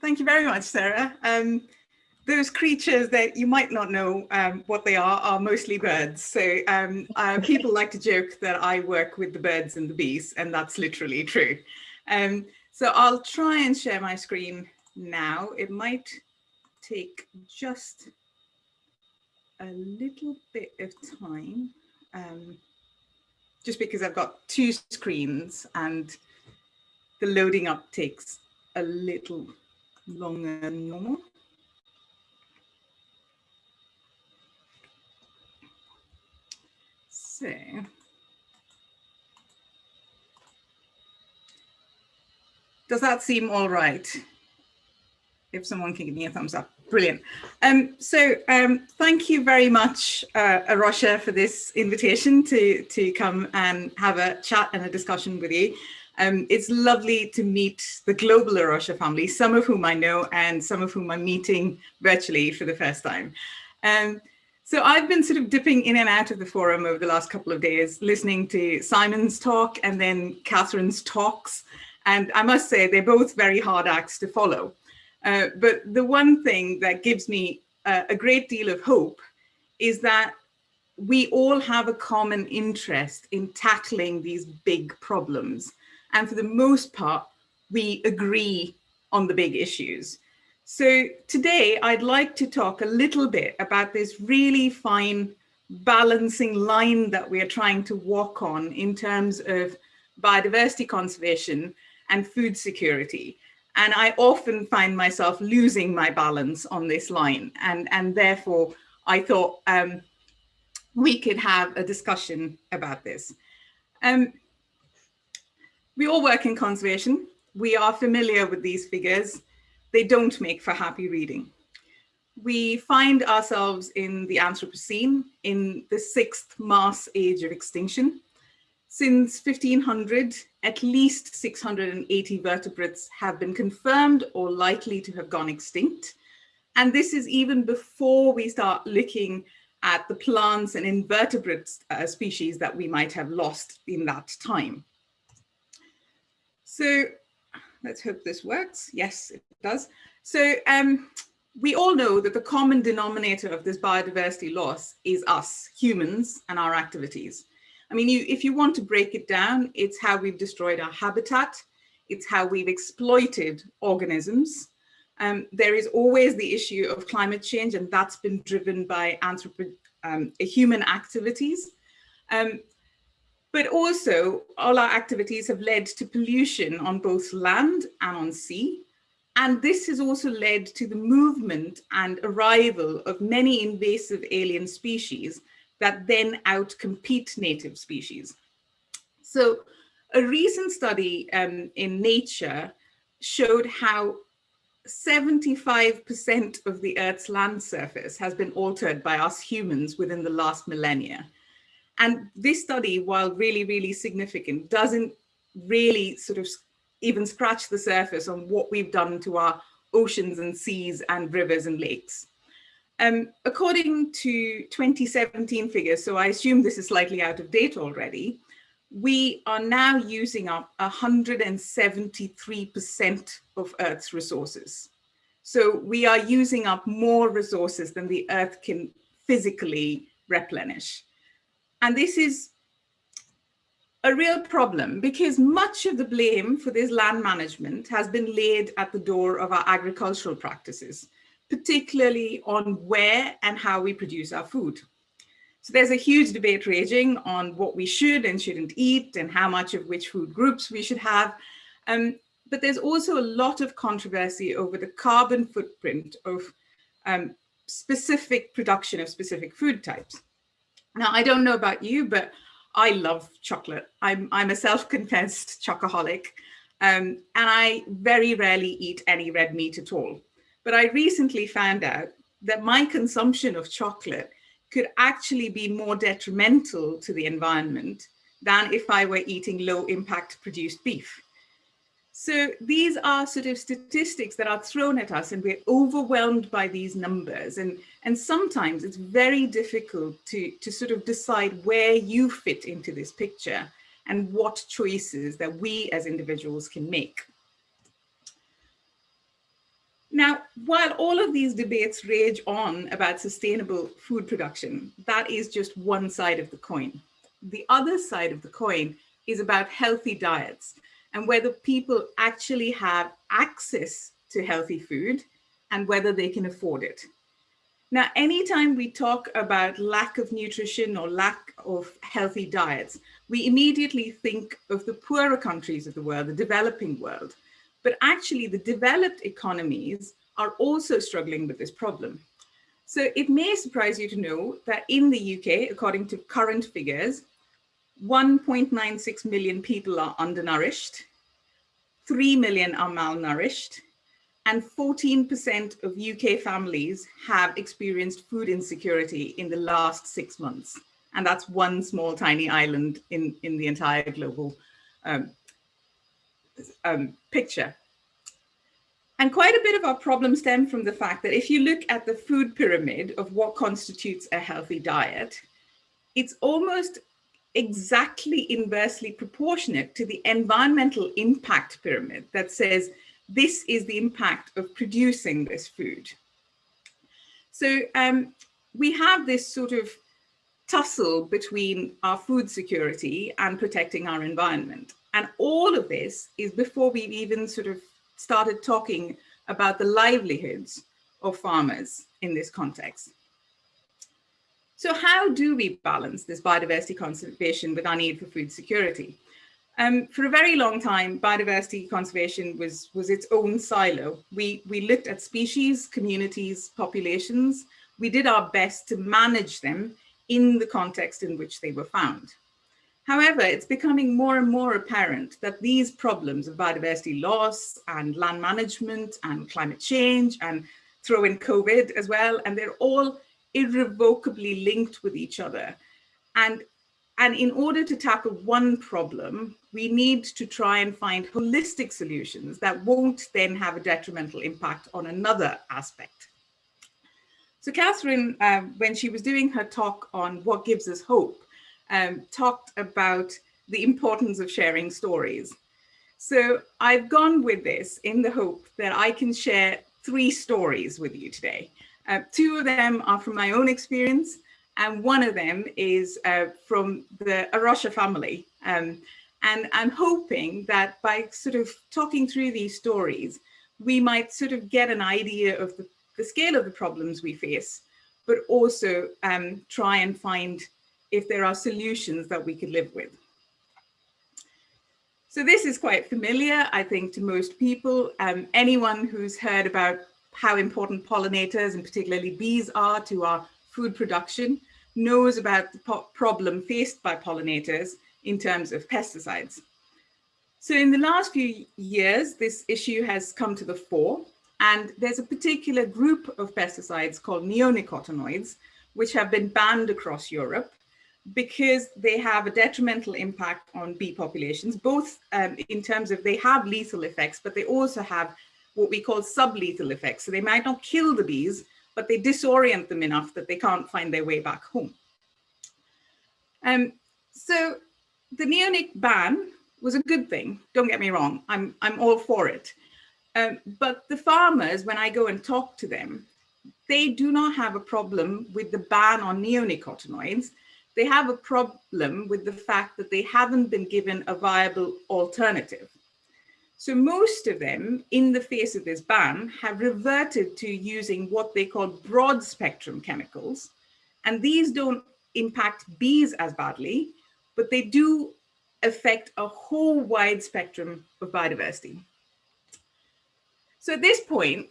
thank you very much, Sarah. Um, those creatures that you might not know um, what they are are mostly birds. So um, uh, people like to joke that I work with the birds and the bees, and that's literally true. Um, so I'll try and share my screen now. It might take just a little bit of time, um, just because I've got two screens and the loading up takes a little longer than normal. So, does that seem all right? If someone can give me a thumbs up. Brilliant. Um, so um, thank you very much, uh, A Rocha, for this invitation to, to come and have a chat and a discussion with you. Um, it's lovely to meet the global A Rocha family, some of whom I know and some of whom I'm meeting virtually for the first time. Um, so I've been sort of dipping in and out of the forum over the last couple of days, listening to Simon's talk and then Catherine's talks. And I must say, they're both very hard acts to follow. Uh, but the one thing that gives me uh, a great deal of hope is that we all have a common interest in tackling these big problems. And for the most part, we agree on the big issues. So today I'd like to talk a little bit about this really fine balancing line that we are trying to walk on in terms of biodiversity conservation and food security. And I often find myself losing my balance on this line. And, and therefore, I thought um, we could have a discussion about this. Um, we all work in conservation. We are familiar with these figures. They don't make for happy reading. We find ourselves in the Anthropocene, in the sixth mass age of extinction. Since 1500, at least 680 vertebrates have been confirmed or likely to have gone extinct. And this is even before we start looking at the plants and invertebrate uh, species that we might have lost in that time. So let's hope this works. Yes, it does. So um, we all know that the common denominator of this biodiversity loss is us, humans, and our activities. I mean, you, if you want to break it down, it's how we've destroyed our habitat, it's how we've exploited organisms. Um, there is always the issue of climate change, and that's been driven by um, human activities. Um, but also all our activities have led to pollution on both land and on sea. And this has also led to the movement and arrival of many invasive alien species that then outcompete native species. So a recent study um, in Nature showed how 75% of the Earth's land surface has been altered by us humans within the last millennia. And this study, while really, really significant, doesn't really sort of even scratch the surface on what we've done to our oceans and seas and rivers and lakes. Um, according to 2017 figures, so I assume this is slightly out of date already, we are now using up 173% of Earth's resources. So we are using up more resources than the Earth can physically replenish. And this is a real problem because much of the blame for this land management has been laid at the door of our agricultural practices, particularly on where and how we produce our food. So there's a huge debate raging on what we should and shouldn't eat and how much of which food groups we should have. Um, but there's also a lot of controversy over the carbon footprint of um, specific production of specific food types. Now, I don't know about you, but I love chocolate. I'm, I'm a self-confessed chocoholic, um, and I very rarely eat any red meat at all. But I recently found out that my consumption of chocolate could actually be more detrimental to the environment than if I were eating low impact produced beef. So these are sort of statistics that are thrown at us and we're overwhelmed by these numbers. And, and sometimes it's very difficult to, to sort of decide where you fit into this picture and what choices that we as individuals can make. Now, while all of these debates rage on about sustainable food production, that is just one side of the coin. The other side of the coin is about healthy diets and whether people actually have access to healthy food and whether they can afford it. Now, anytime we talk about lack of nutrition or lack of healthy diets, we immediately think of the poorer countries of the world, the developing world. But actually, the developed economies are also struggling with this problem. So it may surprise you to know that in the UK, according to current figures, 1.96 million people are undernourished, 3 million are malnourished, and 14% of UK families have experienced food insecurity in the last six months. And that's one small tiny island in, in the entire global um, um, picture. And quite a bit of our problem stem from the fact that if you look at the food pyramid of what constitutes a healthy diet, it's almost exactly inversely proportionate to the environmental impact pyramid that says this is the impact of producing this food. So um, we have this sort of tussle between our food security and protecting our environment. And all of this is before we've even sort of started talking about the livelihoods of farmers in this context. So how do we balance this biodiversity conservation with our need for food security? Um, for a very long time, biodiversity conservation was, was its own silo. We, we looked at species, communities, populations. We did our best to manage them in the context in which they were found. However, it's becoming more and more apparent that these problems of biodiversity loss and land management and climate change and throw in COVID as well, and they're all irrevocably linked with each other. And and in order to tackle one problem, we need to try and find holistic solutions that won't then have a detrimental impact on another aspect. So Catherine, um, when she was doing her talk on what gives us hope, um, talked about the importance of sharing stories. So I've gone with this in the hope that I can share three stories with you today. Uh, two of them are from my own experience and one of them is uh, from the A Rocha family. Um, and I'm hoping that by sort of talking through these stories, we might sort of get an idea of the, the scale of the problems we face, but also um, try and find if there are solutions that we could live with. So this is quite familiar, I think, to most people. Um, anyone who's heard about how important pollinators and particularly bees are to our food production knows about the problem faced by pollinators in terms of pesticides. So in the last few years, this issue has come to the fore, and there's a particular group of pesticides called neonicotinoids, which have been banned across Europe because they have a detrimental impact on bee populations, both um, in terms of they have lethal effects, but they also have what we call sublethal effects. So they might not kill the bees, but they disorient them enough that they can't find their way back home. Um, so the neonic ban was a good thing. Don't get me wrong, I'm, I'm all for it. Um, but the farmers, when I go and talk to them, they do not have a problem with the ban on neonicotinoids. They have a problem with the fact that they haven't been given a viable alternative. So most of them, in the face of this ban, have reverted to using what they call broad spectrum chemicals. And these don't impact bees as badly, but they do affect a whole wide spectrum of biodiversity. So at this point,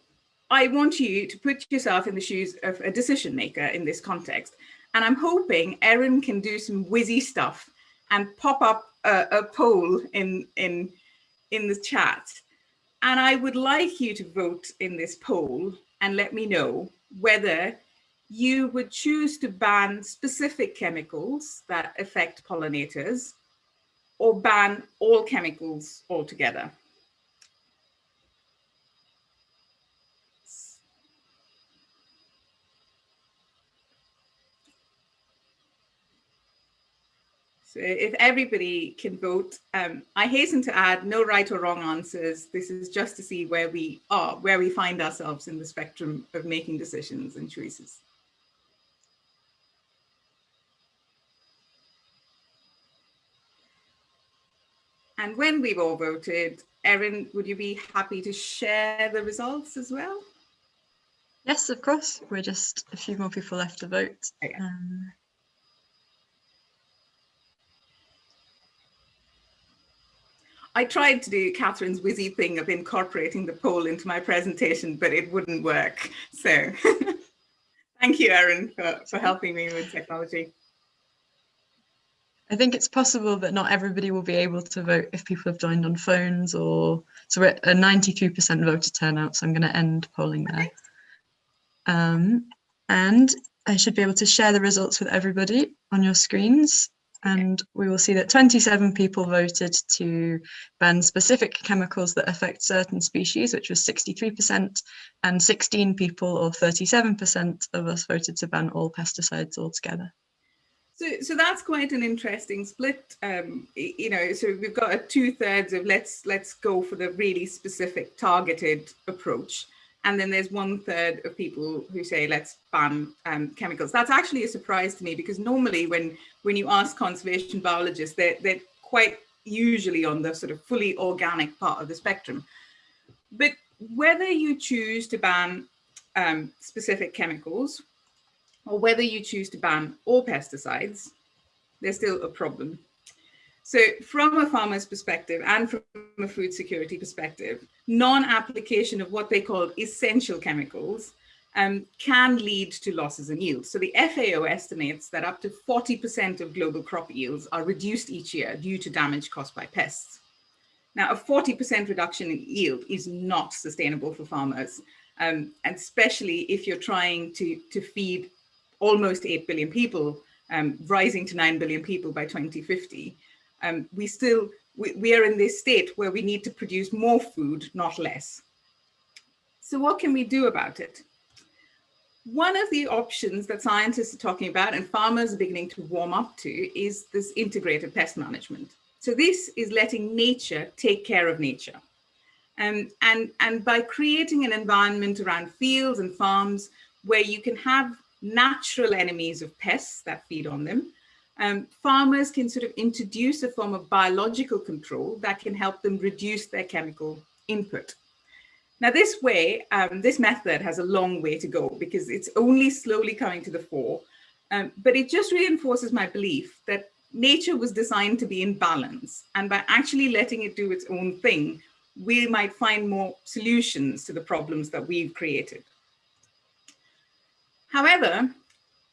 I want you to put yourself in the shoes of a decision maker in this context. And I'm hoping Erin can do some whizzy stuff and pop up a, a poll in, in in the chat. And I would like you to vote in this poll and let me know whether you would choose to ban specific chemicals that affect pollinators or ban all chemicals altogether. If everybody can vote, um, I hasten to add no right or wrong answers. This is just to see where we are, where we find ourselves in the spectrum of making decisions and choices. And when we've all voted, Erin, would you be happy to share the results as well? Yes, of course. We're just a few more people left to vote. Okay. Um, I tried to do Catherine's whizzy thing of incorporating the poll into my presentation, but it wouldn't work. So thank you, Erin, for, for helping me with technology. I think it's possible that not everybody will be able to vote if people have joined on phones or so we're at a 92% voter turnout. So I'm going to end polling there. Um, and I should be able to share the results with everybody on your screens. And we will see that 27 people voted to ban specific chemicals that affect certain species, which was 63%, and 16 people or 37% of us voted to ban all pesticides altogether. So, so that's quite an interesting split. Um, you know, so we've got a two thirds of let's let's go for the really specific targeted approach. And then there's one third of people who say, let's ban um, chemicals. That's actually a surprise to me because normally when, when you ask conservation biologists, they're, they're quite usually on the sort of fully organic part of the spectrum. But whether you choose to ban um, specific chemicals or whether you choose to ban all pesticides, there's still a problem. So from a farmer's perspective and from a food security perspective, non-application of what they call essential chemicals um, can lead to losses in yield. So the FAO estimates that up to 40% of global crop yields are reduced each year due to damage caused by pests. Now, a 40% reduction in yield is not sustainable for farmers, um, and especially if you're trying to, to feed almost 8 billion people, um, rising to 9 billion people by 2050, um, we still, we, we are in this state where we need to produce more food, not less. So what can we do about it? One of the options that scientists are talking about and farmers are beginning to warm up to is this integrated pest management. So this is letting nature take care of nature. Um, and, and by creating an environment around fields and farms where you can have natural enemies of pests that feed on them, um, farmers can sort of introduce a form of biological control that can help them reduce their chemical input. Now this way, um, this method has a long way to go because it's only slowly coming to the fore, um, but it just reinforces my belief that nature was designed to be in balance and by actually letting it do its own thing, we might find more solutions to the problems that we've created. However,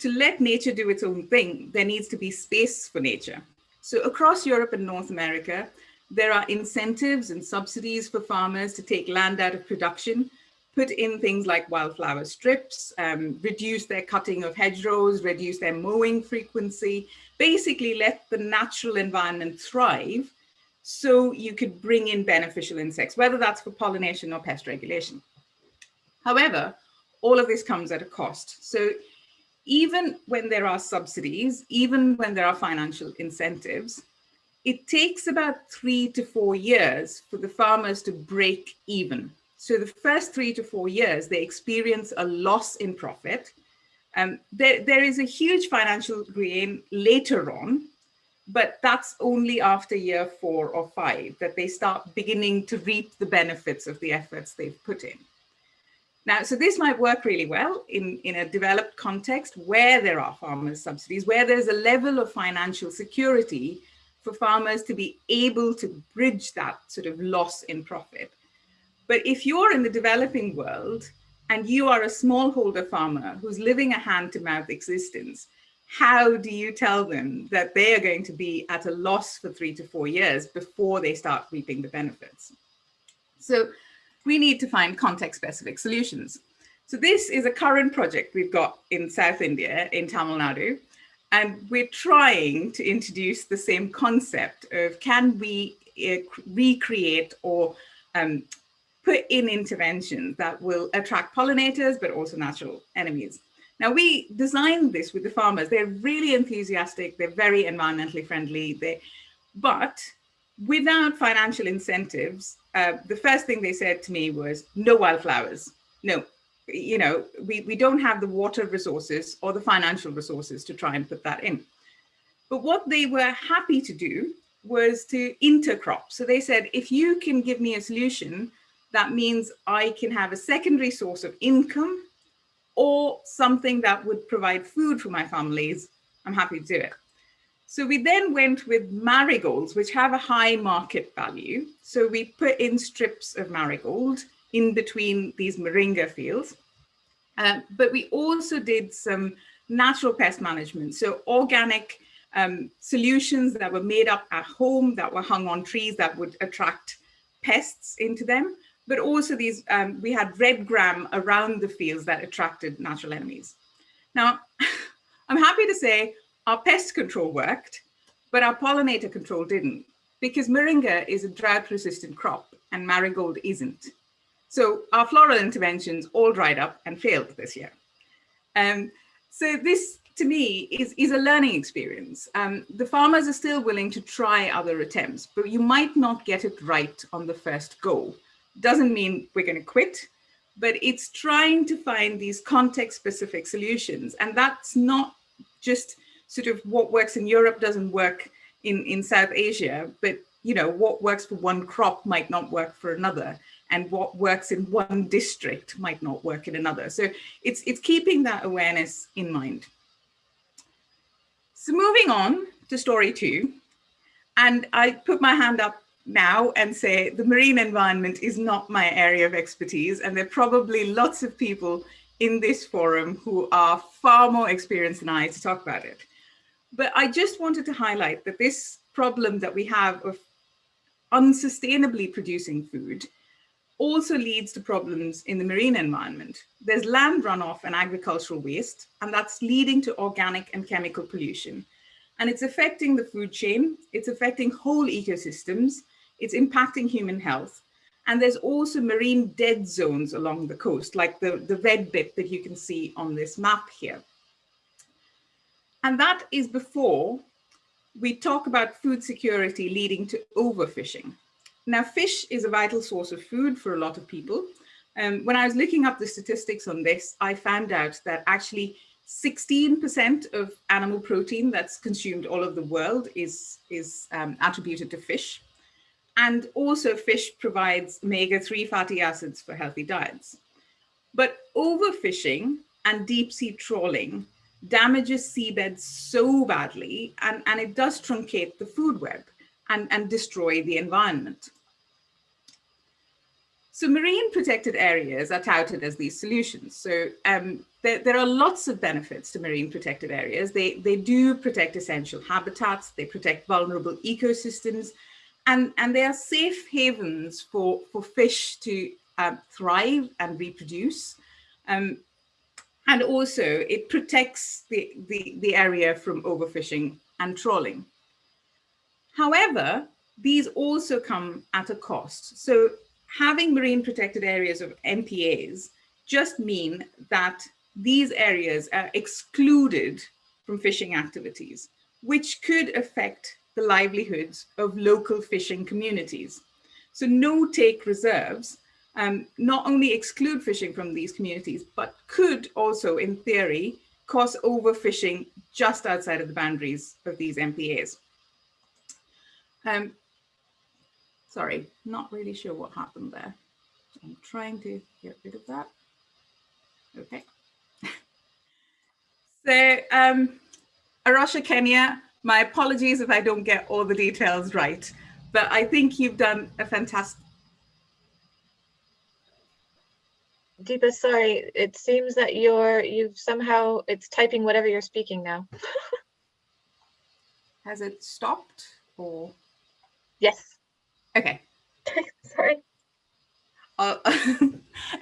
to let nature do its own thing, there needs to be space for nature. So across Europe and North America, there are incentives and subsidies for farmers to take land out of production, put in things like wildflower strips, um, reduce their cutting of hedgerows, reduce their mowing frequency, basically let the natural environment thrive so you could bring in beneficial insects, whether that's for pollination or pest regulation. However, all of this comes at a cost. So even when there are subsidies, even when there are financial incentives, it takes about three to four years for the farmers to break even. So the first three to four years, they experience a loss in profit. Um, there, there is a huge financial gain later on, but that's only after year four or five that they start beginning to reap the benefits of the efforts they've put in. Now, so this might work really well in, in a developed context where there are farmers subsidies, where there's a level of financial security for farmers to be able to bridge that sort of loss in profit. But if you're in the developing world and you are a smallholder farmer who's living a hand to mouth existence, how do you tell them that they are going to be at a loss for three to four years before they start reaping the benefits? So we need to find context-specific solutions. So this is a current project we've got in South India, in Tamil Nadu, and we're trying to introduce the same concept of can we uh, recreate or um, put in interventions that will attract pollinators, but also natural enemies. Now we designed this with the farmers. They're really enthusiastic. They're very environmentally friendly. They, but without financial incentives, uh, the first thing they said to me was no wildflowers. No, you know, we, we don't have the water resources or the financial resources to try and put that in. But what they were happy to do was to intercrop. So they said, if you can give me a solution, that means I can have a secondary source of income or something that would provide food for my families, I'm happy to do it. So we then went with marigolds, which have a high market value. So we put in strips of marigold in between these moringa fields. Uh, but we also did some natural pest management. So organic um, solutions that were made up at home that were hung on trees that would attract pests into them. But also these, um, we had red gram around the fields that attracted natural enemies. Now, I'm happy to say our pest control worked, but our pollinator control didn't because moringa is a drought resistant crop and marigold isn't. So our floral interventions all dried up and failed this year. Um, so this to me is, is a learning experience. Um, the farmers are still willing to try other attempts, but you might not get it right on the first go. Doesn't mean we're going to quit, but it's trying to find these context specific solutions. And that's not just sort of what works in Europe doesn't work in, in South Asia, but you know, what works for one crop might not work for another and what works in one district might not work in another. So it's, it's keeping that awareness in mind. So moving on to story two, and I put my hand up now and say the marine environment is not my area of expertise and there are probably lots of people in this forum who are far more experienced than I to talk about it. But I just wanted to highlight that this problem that we have of unsustainably producing food also leads to problems in the marine environment. There's land runoff and agricultural waste, and that's leading to organic and chemical pollution. And it's affecting the food chain, it's affecting whole ecosystems, it's impacting human health. And there's also marine dead zones along the coast, like the, the red bit that you can see on this map here. And that is before we talk about food security leading to overfishing. Now, fish is a vital source of food for a lot of people. Um, when I was looking up the statistics on this, I found out that actually 16% of animal protein that's consumed all over the world is, is um, attributed to fish. And also fish provides omega-3 fatty acids for healthy diets. But overfishing and deep sea trawling damages seabeds so badly and, and it does truncate the food web and, and destroy the environment. So marine protected areas are touted as these solutions. So um, there, there, are lots of benefits to marine protected areas. They, they do protect essential habitats, they protect vulnerable ecosystems, and, and they are safe havens for, for fish to uh, thrive and reproduce. Um, and also it protects the, the, the area from overfishing and trawling. However, these also come at a cost. So having marine protected areas of MPAs just mean that these areas are excluded from fishing activities, which could affect the livelihoods of local fishing communities. So no take reserves um, not only exclude fishing from these communities, but could also, in theory, cause overfishing just outside of the boundaries of these MPAs. Um, sorry, not really sure what happened there. I'm trying to get rid of that. Okay. so, um, Kenya, my apologies if I don't get all the details right, but I think you've done a fantastic Deepa, sorry, it seems that you're, you've somehow, it's typing whatever you're speaking now. Has it stopped or? Yes. Okay. sorry. Uh,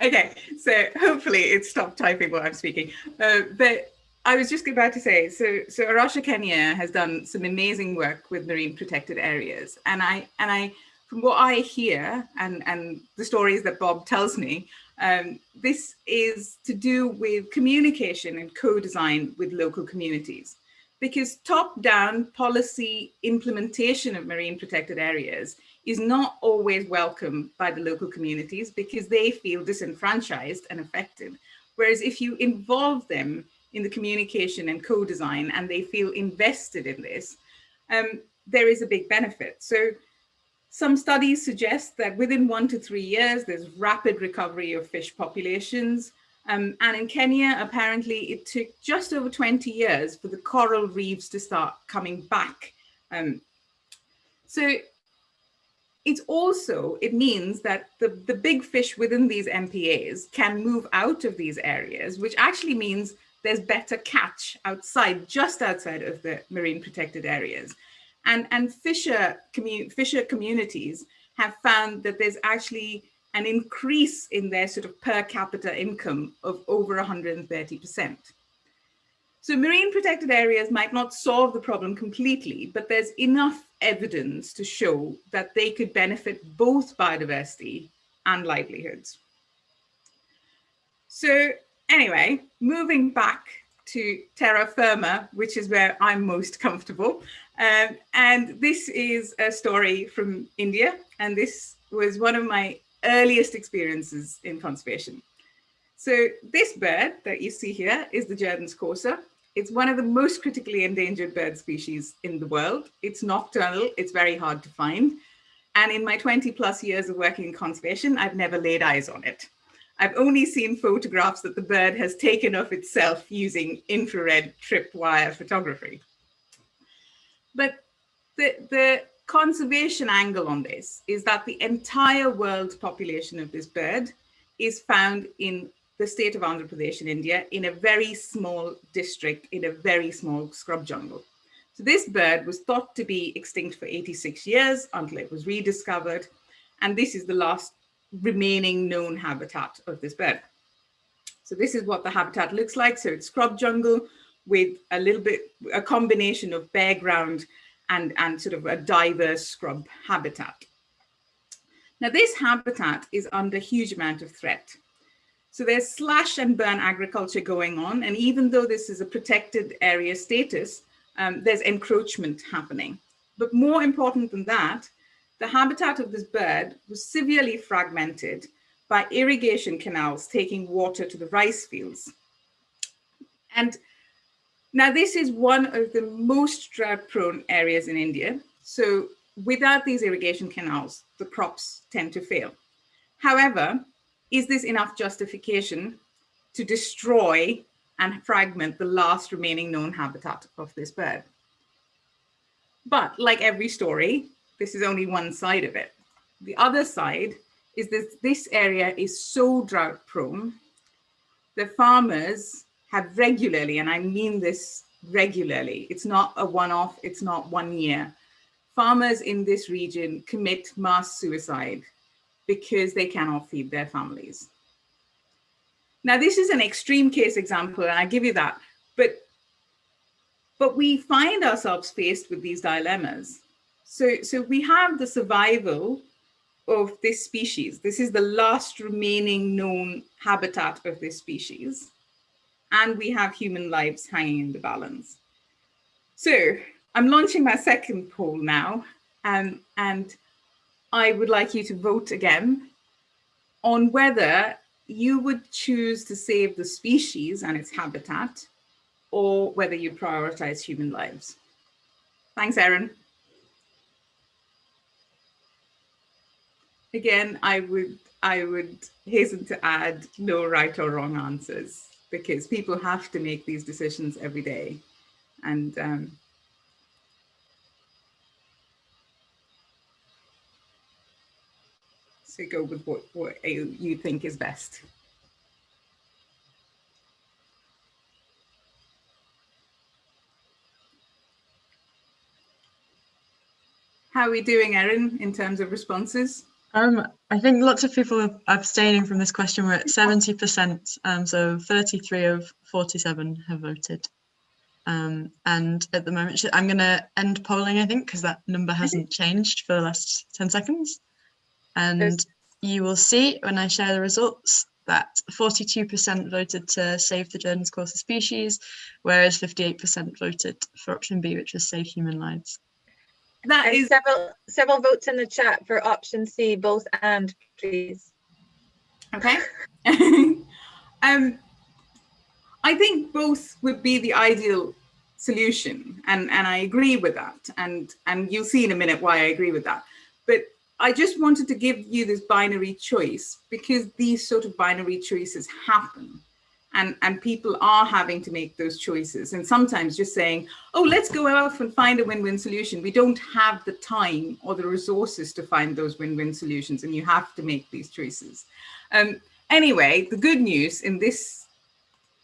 okay, so hopefully it stopped typing while I'm speaking. Uh, but I was just about to say, so so A Rocha Kenya has done some amazing work with marine protected areas, and I and I from what I hear and, and the stories that Bob tells me, um, this is to do with communication and co-design with local communities. Because top-down policy implementation of marine protected areas is not always welcome by the local communities because they feel disenfranchised and affected. Whereas if you involve them in the communication and co-design and they feel invested in this, um, there is a big benefit. So some studies suggest that within one to three years, there's rapid recovery of fish populations. Um, and in Kenya, apparently it took just over 20 years for the coral reefs to start coming back. Um, so it's also, it means that the, the big fish within these MPAs can move out of these areas, which actually means there's better catch outside, just outside of the marine protected areas. And, and fisher, commu fisher communities have found that there's actually an increase in their sort of per capita income of over 130%. So marine protected areas might not solve the problem completely, but there's enough evidence to show that they could benefit both biodiversity and livelihoods. So anyway, moving back to terra firma, which is where I'm most comfortable. Um, and this is a story from India, and this was one of my earliest experiences in conservation. So this bird that you see here is the Jerdon's courser. It's one of the most critically endangered bird species in the world. It's nocturnal, it's very hard to find. And in my 20 plus years of working in conservation, I've never laid eyes on it. I've only seen photographs that the bird has taken of itself using infrared tripwire photography. But the, the conservation angle on this is that the entire world population of this bird is found in the state of Andhra Pradesh in India in a very small district in a very small scrub jungle. So this bird was thought to be extinct for 86 years until it was rediscovered. And this is the last remaining known habitat of this bird. So this is what the habitat looks like. So it's scrub jungle with a little bit, a combination of bare ground and, and sort of a diverse scrub habitat. Now this habitat is under huge amount of threat. So there's slash and burn agriculture going on. And even though this is a protected area status, um, there's encroachment happening. But more important than that, the habitat of this bird was severely fragmented by irrigation canals taking water to the rice fields. And now this is one of the most drought prone areas in India. So without these irrigation canals, the crops tend to fail. However, is this enough justification to destroy and fragment the last remaining known habitat of this bird? But like every story, this is only one side of it. The other side is that this area is so drought prone. The farmers have regularly, and I mean this regularly, it's not a one-off, it's not one year. Farmers in this region commit mass suicide because they cannot feed their families. Now, this is an extreme case example, and I give you that, but, but we find ourselves faced with these dilemmas. So, so we have the survival of this species. This is the last remaining known habitat of this species. And we have human lives hanging in the balance. So I'm launching my second poll now. Um, and I would like you to vote again on whether you would choose to save the species and its habitat or whether you prioritize human lives. Thanks, Erin. Again, I would I would hasten to add no right or wrong answers because people have to make these decisions every day. And um, so go with what, what you think is best. How are we doing, Erin, in terms of responses? Um, I think lots of people are abstaining from this question. We're at 70%, um, so 33 of 47 have voted. Um, and at the moment, I'm going to end polling, I think, because that number hasn't changed for the last 10 seconds. And you will see when I share the results that 42% voted to save the Jerdon's courser species, whereas 58% voted for option B, which was save human lives. That And is several, several votes in the chat for option C, both and, please. Okay. um, I think both would be the ideal solution, and and I agree with that. And and you'll see in a minute why I agree with that. But I just wanted to give you this binary choice because these sort of binary choices happen. And, and people are having to make those choices. And sometimes just saying, oh, let's go off and find a win-win solution. We don't have the time or the resources to find those win-win solutions. And you have to make these choices. Um, anyway, the good news in this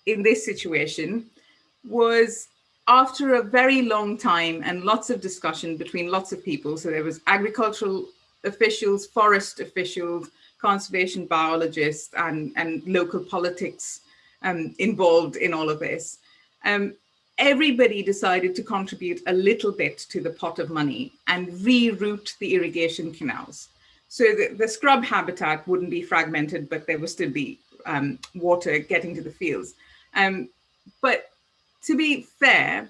in this situation was after a very long time and lots of discussion between lots of people. So there was agricultural officials, forest officials, conservation biologists, and, and local politics um, involved in all of this. Um, everybody decided to contribute a little bit to the pot of money and reroute the irrigation canals. So the, the scrub habitat wouldn't be fragmented, but there would still be um, water getting to the fields. Um, but to be fair,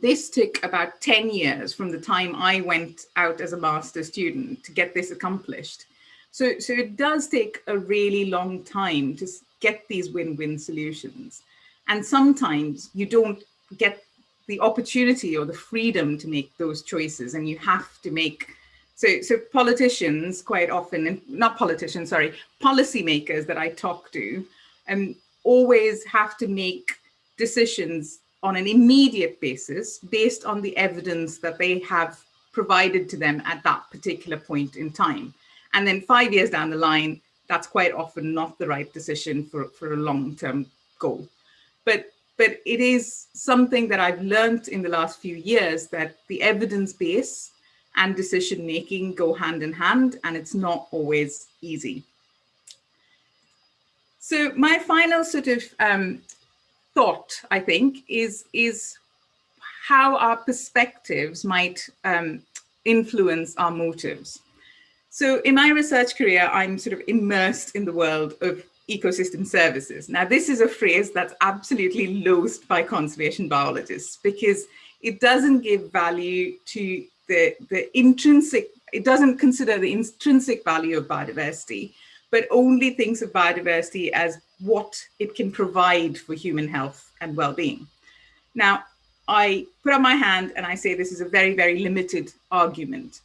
this took about 10 years from the time I went out as a master student to get this accomplished. So, so it does take a really long time to get these win-win solutions. And sometimes you don't get the opportunity or the freedom to make those choices and you have to make so, so politicians quite often, and not politicians, sorry, policymakers that I talk to, um, always have to make decisions on an immediate basis based on the evidence that they have provided to them at that particular point in time. And then five years down the line, that's quite often not the right decision for, for a long-term goal. But, but it is something that I've learned in the last few years that the evidence base and decision making go hand in hand, and it's not always easy. So my final sort of um, thought, I think, is, is how our perspectives might um, influence our motives. So in my research career, I'm sort of immersed in the world of ecosystem services. Now, this is a phrase that's absolutely loathed by conservation biologists because it doesn't give value to the, the intrinsic, it doesn't consider the intrinsic value of biodiversity, but only thinks of biodiversity as what it can provide for human health and well-being. Now, I put up my hand and I say this is a very, very limited argument,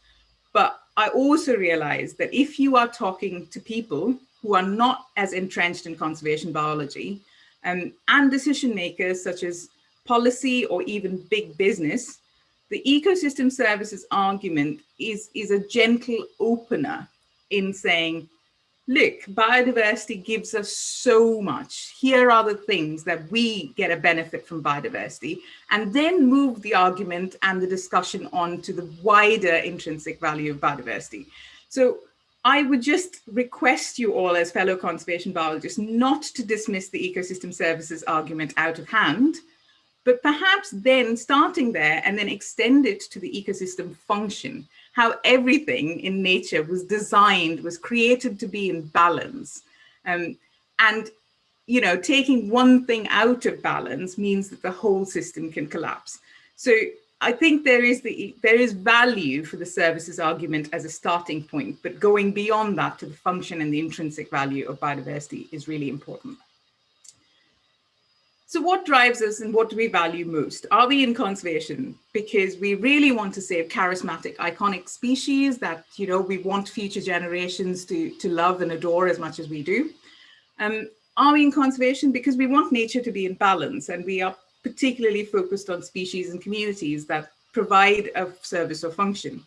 but I also realize that if you are talking to people who are not as entrenched in conservation biology um, and decision makers such as policy or even big business, the ecosystem services argument is, is a gentle opener in saying, look, biodiversity gives us so much. Here are the things that we get a benefit from biodiversity, and then move the argument and the discussion on to the wider intrinsic value of biodiversity. So I would just request you all as fellow conservation biologists not to dismiss the ecosystem services argument out of hand, but perhaps then starting there and then extend it to the ecosystem function how everything in nature was designed, was created to be in balance. Um, and, you know, taking one thing out of balance means that the whole system can collapse. So I think there is the there is value for the services argument as a starting point, but going beyond that to the function and the intrinsic value of biodiversity is really important. So what drives us and what do we value most? Are we in conservation because we really want to save charismatic, iconic species that, you know, we want future generations to, to love and adore as much as we do? Um, are we in conservation because we want nature to be in balance and we are particularly focused on species and communities that provide a service or function?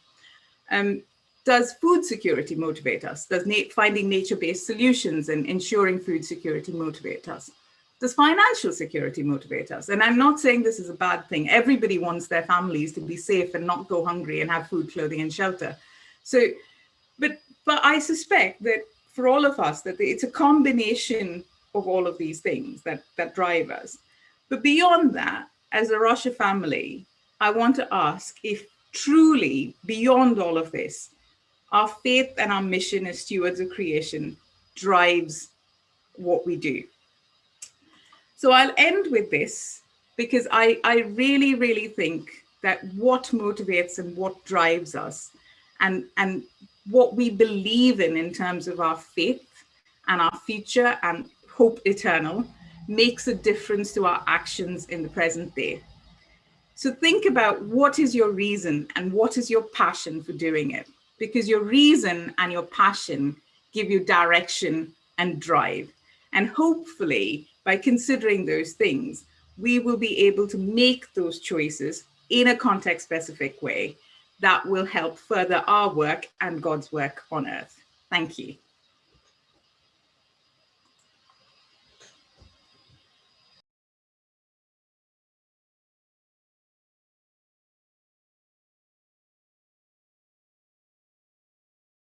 Um, does food security motivate us? Does na finding nature-based solutions and ensuring food security motivate us? Does financial security motivate us? And I'm not saying this is a bad thing. Everybody wants their families to be safe and not go hungry and have food, clothing and shelter. So, but, but I suspect that for all of us, that it's a combination of all of these things that, that drive us. But beyond that, as a Rocha family, I want to ask if truly beyond all of this, our faith and our mission as stewards of creation drives what we do. So I'll end with this because I, I really, really think that what motivates and what drives us and, and what we believe in in terms of our faith and our future and hope eternal makes a difference to our actions in the present day. So think about what is your reason and what is your passion for doing it? Because your reason and your passion give you direction and drive. And hopefully by considering those things, we will be able to make those choices in a context specific way that will help further our work and God's work on earth. Thank you.